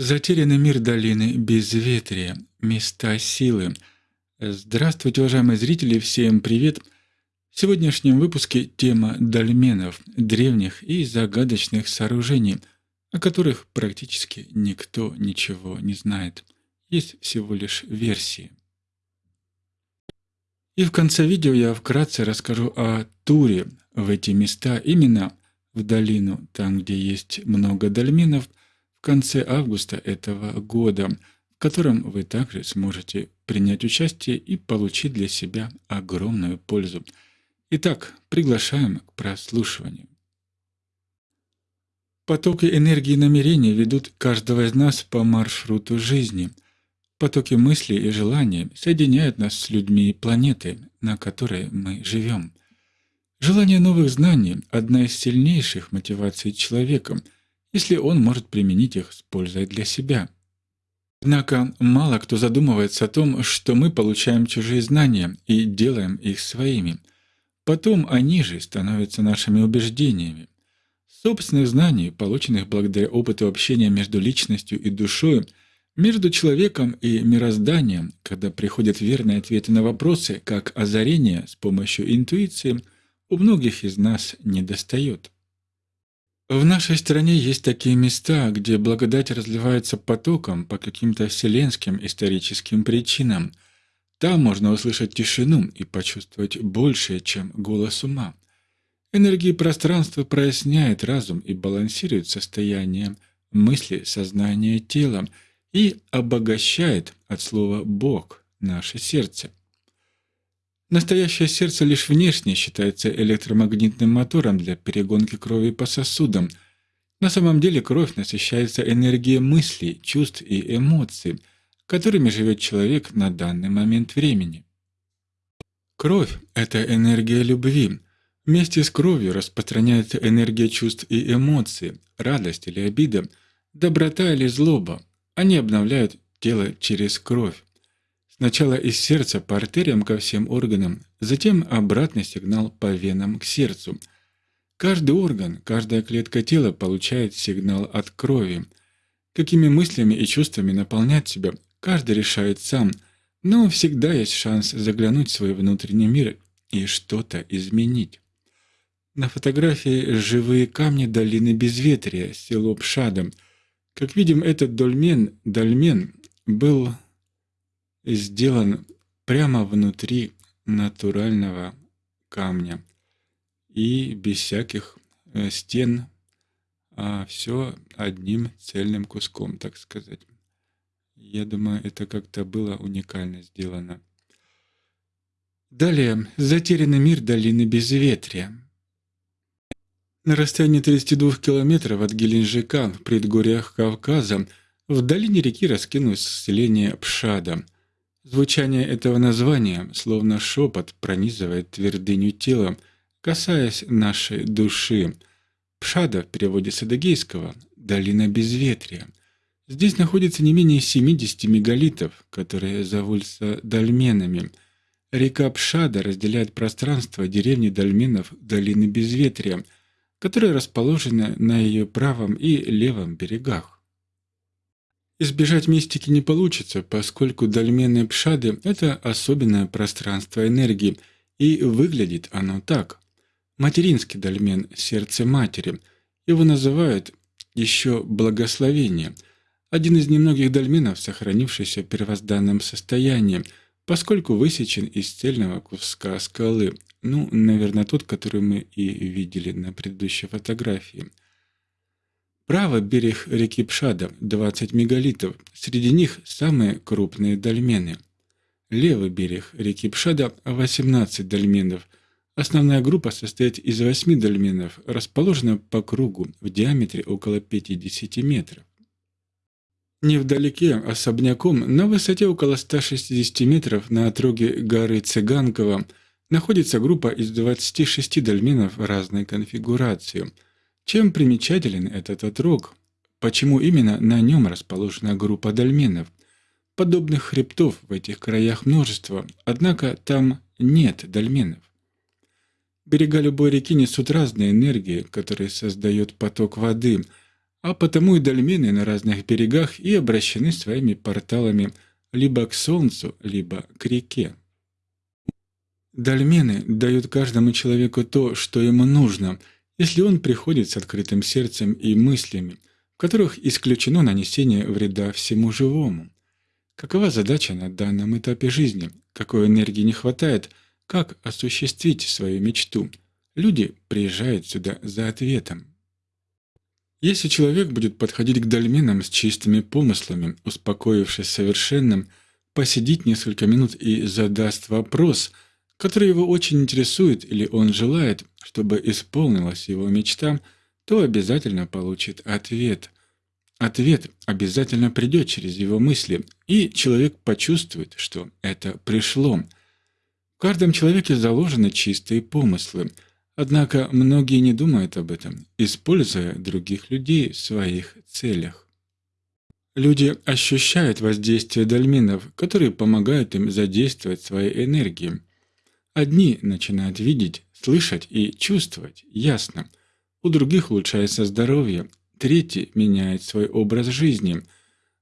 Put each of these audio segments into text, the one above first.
Затерянный мир долины безветрия, места силы. Здравствуйте, уважаемые зрители, всем привет! В сегодняшнем выпуске тема дольменов, древних и загадочных сооружений, о которых практически никто ничего не знает. Есть всего лишь версии. И в конце видео я вкратце расскажу о туре в эти места, именно в долину, там, где есть много дольменов – в конце августа этого года, в котором вы также сможете принять участие и получить для себя огромную пользу. Итак, приглашаем к прослушиванию. Потоки энергии и намерений ведут каждого из нас по маршруту жизни. Потоки мыслей и желаний соединяют нас с людьми и планетой, на которой мы живем. Желание новых знаний – одна из сильнейших мотиваций человека – если он может применить их с пользой для себя. Однако мало кто задумывается о том, что мы получаем чужие знания и делаем их своими. Потом они же становятся нашими убеждениями. Собственных знаний, полученных благодаря опыту общения между личностью и душой, между человеком и мирозданием, когда приходят верные ответы на вопросы, как озарение с помощью интуиции, у многих из нас недостает. В нашей стране есть такие места, где благодать разливается потоком по каким-то вселенским историческим причинам. Там можно услышать тишину и почувствовать большее, чем голос ума. Энергии пространства проясняет разум и балансирует состояние мысли, сознания, тела и обогащает от слова «Бог» наше сердце. Настоящее сердце лишь внешне считается электромагнитным мотором для перегонки крови по сосудам. На самом деле кровь насыщается энергией мыслей, чувств и эмоций, которыми живет человек на данный момент времени. Кровь – это энергия любви. Вместе с кровью распространяется энергия чувств и эмоций, радость или обида, доброта или злоба. Они обновляют тело через кровь. Сначала из сердца по артериям ко всем органам, затем обратный сигнал по венам к сердцу. Каждый орган, каждая клетка тела получает сигнал от крови. Какими мыслями и чувствами наполнять себя, каждый решает сам, но всегда есть шанс заглянуть в свой внутренний мир и что-то изменить. На фотографии живые камни долины Безветрия, село Пшадом. Как видим, этот дольмен, дольмен был сделан прямо внутри натурального камня и без всяких э, стен, а все одним цельным куском, так сказать. Я думаю, это как-то было уникально сделано. Далее. Затерянный мир долины Безветрия. На расстоянии 32 километров от Геленджика, в предгорьях Кавказа, в долине реки раскинулось селение Пшада – Звучание этого названия, словно шепот, пронизывает твердыню тела, касаясь нашей души. Пшада в переводе с адыгейского «долина безветрия». Здесь находится не менее 70 мегалитов, которые зовутся дольменами. Река Пшада разделяет пространство деревни дольменов долины безветрия, которая расположена на ее правом и левом берегах. Избежать мистики не получится, поскольку дольменные пшады – это особенное пространство энергии, и выглядит оно так. Материнский дольмен – сердце матери. Его называют еще благословение. Один из немногих дольменов, сохранившийся в первозданном состоянии, поскольку высечен из цельного куска скалы. Ну, наверное, тот, который мы и видели на предыдущей фотографии. Правый берег реки Пшада – 20 мегалитов, среди них самые крупные дольмены. Левый берег реки Пшада – 18 дольменов. Основная группа состоит из 8 дольменов, расположенных по кругу в диаметре около 50 метров. Невдалеке, особняком, на высоте около 160 метров на отроге горы Цыганкова, находится группа из 26 дольменов разной конфигурации – чем примечателен этот отрог? Почему именно на нем расположена группа дольменов? Подобных хребтов в этих краях множество, однако там нет дольменов. Берега любой реки несут разные энергии, которые создает поток воды. а потому и дольмены на разных берегах и обращены своими порталами либо к солнцу, либо к реке. Дольмены дают каждому человеку то, что ему нужно, если он приходит с открытым сердцем и мыслями, в которых исключено нанесение вреда всему живому. Какова задача на данном этапе жизни? Какой энергии не хватает? Как осуществить свою мечту? Люди приезжают сюда за ответом. Если человек будет подходить к дольменам с чистыми помыслами, успокоившись совершенным, посидит несколько минут и задаст вопрос – который его очень интересует или он желает, чтобы исполнилась его мечта, то обязательно получит ответ. Ответ обязательно придет через его мысли, и человек почувствует, что это пришло. В каждом человеке заложены чистые помыслы, однако многие не думают об этом, используя других людей в своих целях. Люди ощущают воздействие дольминов, которые помогают им задействовать свои энергии. Одни начинают видеть, слышать и чувствовать ясно. У других улучшается здоровье, третьи меняют свой образ жизни.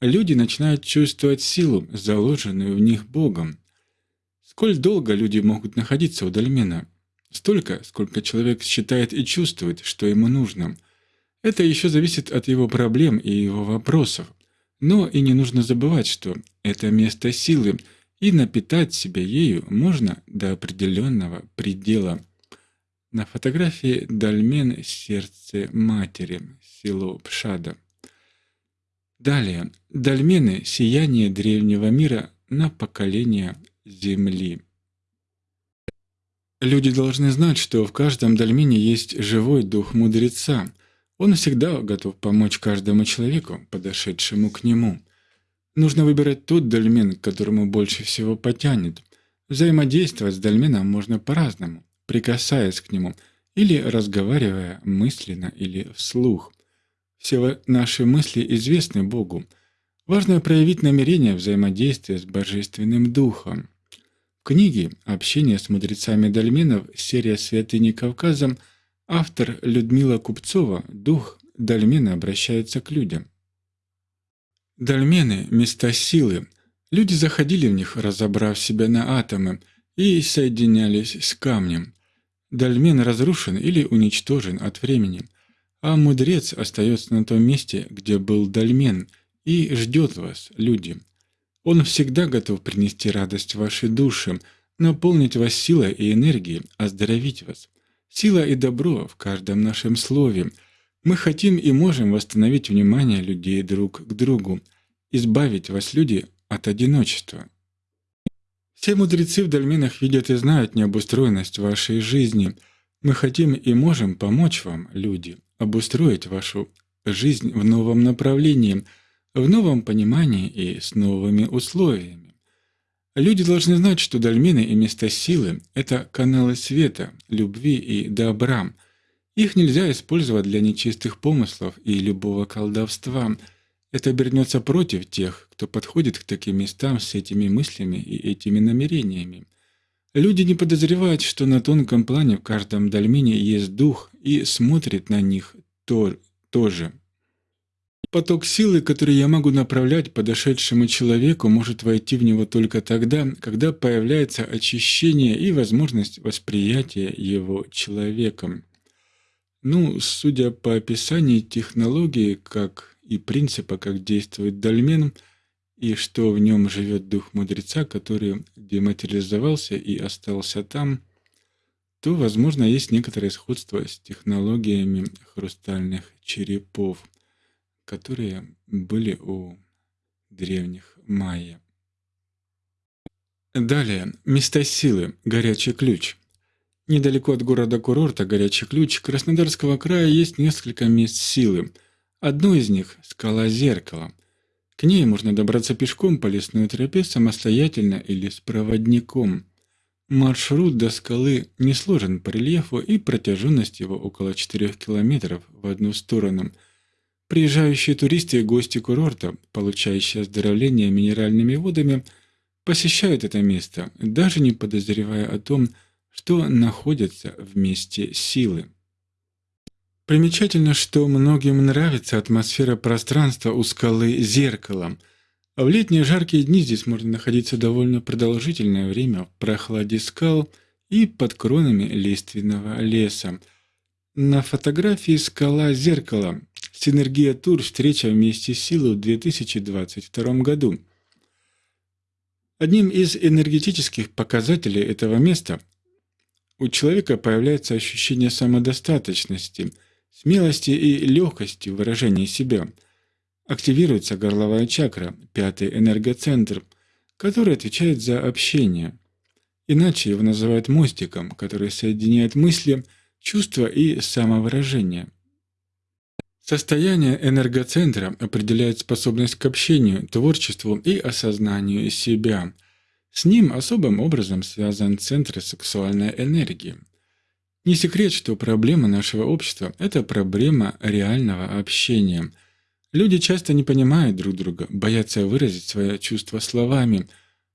Люди начинают чувствовать силу, заложенную в них Богом. Сколь долго люди могут находиться у дольмена? Столько, сколько человек считает и чувствует, что ему нужно. Это еще зависит от его проблем и его вопросов. Но и не нужно забывать, что это место силы – и напитать себя ею можно до определенного предела. На фотографии дольмен сердце матери, село Пшада. Далее. Дольмены – сияние древнего мира на поколение Земли. Люди должны знать, что в каждом дольмене есть живой дух мудреца. Он всегда готов помочь каждому человеку, подошедшему к нему – Нужно выбирать тот дольмен, к которому больше всего потянет. Взаимодействовать с дольменом можно по-разному, прикасаясь к нему или разговаривая мысленно или вслух. Все наши мысли известны Богу. Важно проявить намерение взаимодействия с Божественным Духом. В книге «Общение с мудрецами дольменов. Серия «Святыни Кавказа» автор Людмила Купцова «Дух дольмена обращается к людям». Дольмены — места силы. Люди заходили в них, разобрав себя на атомы, и соединялись с камнем. Дольмен разрушен или уничтожен от времени, а мудрец остается на том месте, где был дольмен, и ждет вас, люди. Он всегда готов принести радость вашей душе, наполнить вас силой и энергией, оздоровить вас. Сила и добро в каждом нашем слове — мы хотим и можем восстановить внимание людей друг к другу, избавить вас, люди, от одиночества. Все мудрецы в дольменах видят и знают необустроенность вашей жизни. Мы хотим и можем помочь вам, люди, обустроить вашу жизнь в новом направлении, в новом понимании и с новыми условиями. Люди должны знать, что дольмены и места силы — это каналы света, любви и добра — их нельзя использовать для нечистых помыслов и любого колдовства. Это обернется против тех, кто подходит к таким местам с этими мыслями и этими намерениями. Люди не подозревают, что на тонком плане в каждом дольмене есть дух и смотрит на них то, тоже. Поток силы, который я могу направлять подошедшему человеку, может войти в него только тогда, когда появляется очищение и возможность восприятия его человеком. Ну, судя по описанию технологии, как и принципа, как действует дольмен, и что в нем живет дух мудреца, который дематериализовался и остался там, то, возможно, есть некоторое сходство с технологиями хрустальных черепов, которые были у древних майя. Далее. Места силы. Горячий ключ. Недалеко от города-курорта Горячий Ключ Краснодарского края есть несколько мест силы. Одно из них – скала Зеркало. К ней можно добраться пешком по лесной тропе самостоятельно или с проводником. Маршрут до скалы не сложен по рельефу и протяженность его около 4 километров в одну сторону. Приезжающие туристы и гости курорта, получающие оздоровление минеральными водами, посещают это место, даже не подозревая о том, что находятся в месте силы. Примечательно, что многим нравится атмосфера пространства у скалы зеркалом. В летние жаркие дни здесь можно находиться довольно продолжительное время в прохладе скал и под кронами лиственного леса. На фотографии скала зеркала Синергия Тур встреча вместе силы в 2022 году. Одним из энергетических показателей этого места у человека появляется ощущение самодостаточности – смелости и легкости в выражении себя. Активируется горловая чакра, пятый энергоцентр, который отвечает за общение. Иначе его называют мостиком, который соединяет мысли, чувства и самовыражение. Состояние энергоцентра определяет способность к общению, творчеству и осознанию себя. С ним особым образом связан центр сексуальной энергии – не секрет, что проблема нашего общества – это проблема реального общения. Люди часто не понимают друг друга, боятся выразить свои чувства словами.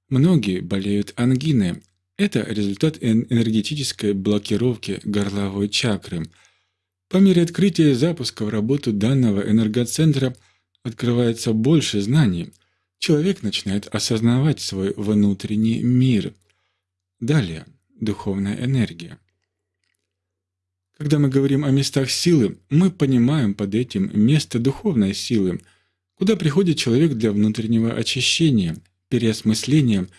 Многие болеют ангиной. Это результат энергетической блокировки горловой чакры. По мере открытия и запуска в работу данного энергоцентра открывается больше знаний. Человек начинает осознавать свой внутренний мир. Далее – духовная энергия. Когда мы говорим о местах силы, мы понимаем под этим место духовной силы, куда приходит человек для внутреннего очищения, переосмысления,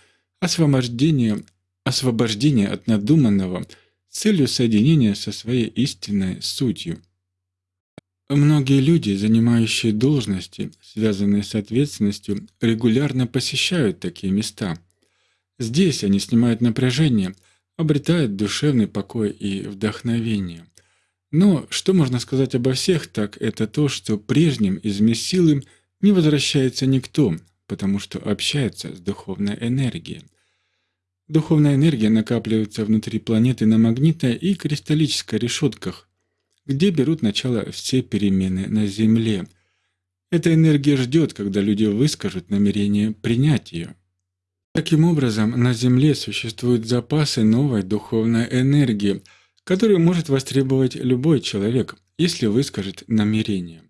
освобождения, освобождения от надуманного с целью соединения со своей истинной сутью. Многие люди, занимающие должности, связанные с ответственностью, регулярно посещают такие места. Здесь они снимают напряжение, обретают душевный покой и вдохновение. Но что можно сказать обо всех, так это то, что прежним из мест силы не возвращается никто, потому что общается с духовной энергией. Духовная энергия накапливается внутри планеты на магнитной и кристаллической решетках, где берут начало все перемены на Земле. Эта энергия ждет, когда люди выскажут намерение принять ее. Таким образом, на Земле существуют запасы новой духовной энергии – которую может востребовать любой человек, если выскажет намерение.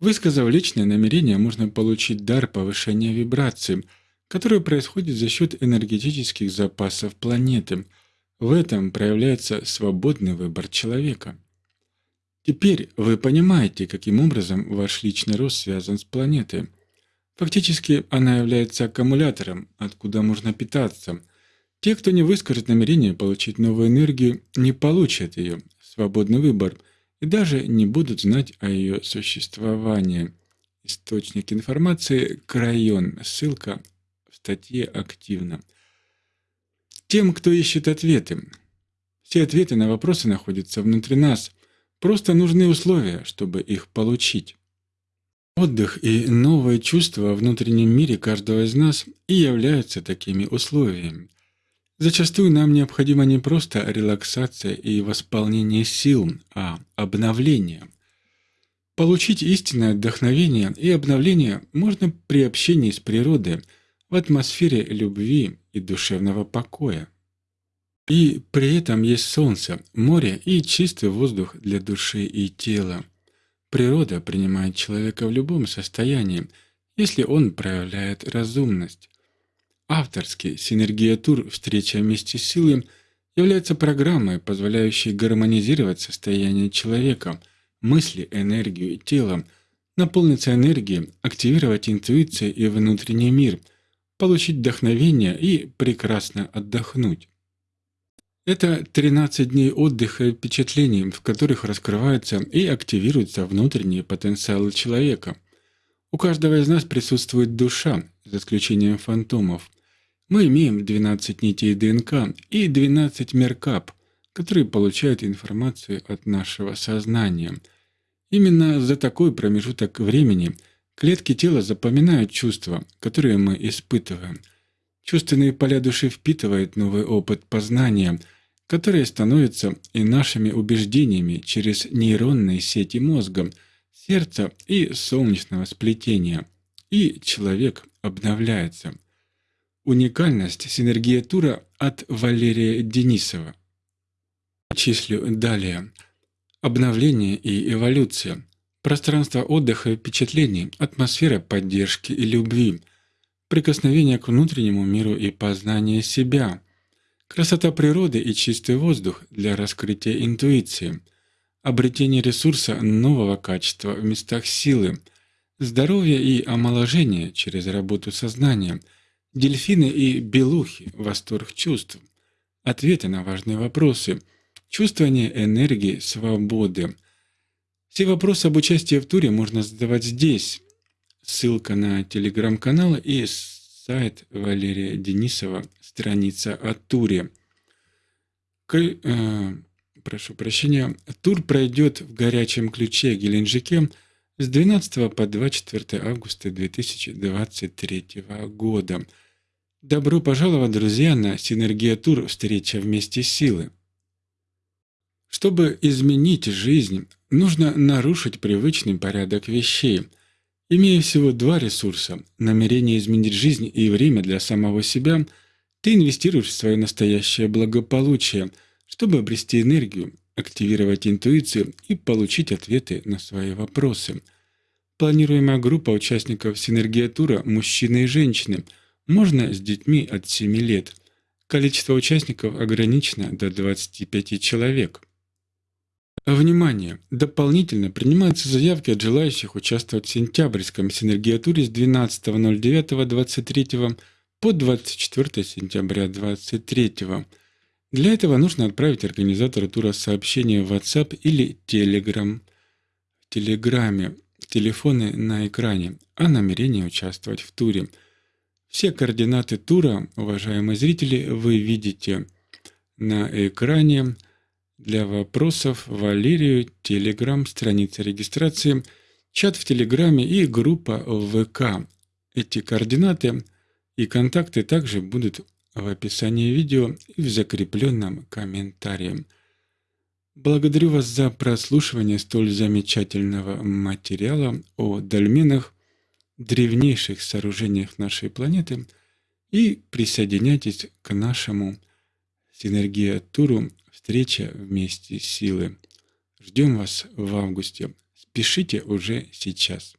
Высказав личное намерение, можно получить дар повышения вибраций, который происходит за счет энергетических запасов планеты. В этом проявляется свободный выбор человека. Теперь вы понимаете, каким образом ваш личный рост связан с планетой. Фактически она является аккумулятором, откуда можно питаться – те, кто не выскажет намерение получить новую энергию, не получат ее, свободный выбор, и даже не будут знать о ее существовании. Источник информации – Крайон, ссылка в статье «Активно». Тем, кто ищет ответы. Все ответы на вопросы находятся внутри нас, просто нужны условия, чтобы их получить. Отдых и новые чувства во внутреннем мире каждого из нас и являются такими условиями. Зачастую нам необходима не просто релаксация и восполнение сил, а обновление. Получить истинное вдохновение и обновление можно при общении с природой, в атмосфере любви и душевного покоя. И при этом есть солнце, море и чистый воздух для души и тела. Природа принимает человека в любом состоянии, если он проявляет разумность. Авторский «Синергия Тур. Встреча вместе с силой» является программой, позволяющей гармонизировать состояние человека, мысли, энергию и тело, наполниться энергией, активировать интуицию и внутренний мир, получить вдохновение и прекрасно отдохнуть. Это 13 дней отдыха и впечатлений, в которых раскрываются и активируются внутренние потенциалы человека. У каждого из нас присутствует душа, за исключением фантомов. Мы имеем 12 нитей ДНК и 12 меркап, которые получают информацию от нашего сознания. Именно за такой промежуток времени клетки тела запоминают чувства, которые мы испытываем. Чувственные поля души впитывают новый опыт познания, которые становятся и нашими убеждениями через нейронные сети мозга, сердца и солнечного сплетения. И человек обновляется – Уникальность синергия тура от Валерия Денисова. Числю далее. обновление и эволюция, пространство отдыха и впечатлений, атмосфера поддержки и любви, прикосновение к внутреннему миру и познание себя, красота природы и чистый воздух для раскрытия интуиции, обретение ресурса нового качества в местах силы, здоровье и омоложение через работу сознания, дельфины и белухи, восторг чувств, ответы на важные вопросы – чувствование энергии, свободы. Все вопросы об участии в туре можно задавать здесь. Ссылка на телеграм-канал и сайт Валерия Денисова, страница о туре. К, э, прошу прощения. Тур пройдет в горячем ключе Геленджике с 12 по 24 августа 2023 года. Добро пожаловать, друзья, на Синергия Тур «Встреча вместе силы». Чтобы изменить жизнь, нужно нарушить привычный порядок вещей. Имея всего два ресурса – намерение изменить жизнь и время для самого себя, ты инвестируешь в свое настоящее благополучие, чтобы обрести энергию, активировать интуицию и получить ответы на свои вопросы. Планируемая группа участников синергия тура мужчины и женщины, можно с детьми от 7 лет. Количество участников ограничено до 25 человек. Внимание! Дополнительно принимаются заявки от желающих участвовать в сентябрьском синергиатуре с 12.09.23 по 24 сентября 2023. Для этого нужно отправить организатору тура сообщение в WhatsApp или Telegram. В Телеграме телефоны на экране о намерении участвовать в туре. Все координаты тура, уважаемые зрители, вы видите на экране. Для вопросов Валерию, Телеграм, страница регистрации, чат в Телеграме и группа в ВК. Эти координаты и контакты также будут в описании видео и в закрепленном комментарии. Благодарю вас за прослушивание столь замечательного материала о дольменах, древнейших сооружениях нашей планеты и присоединяйтесь к нашему Синергия Туру Встреча вместе силы. Ждем вас в августе. Спешите уже сейчас.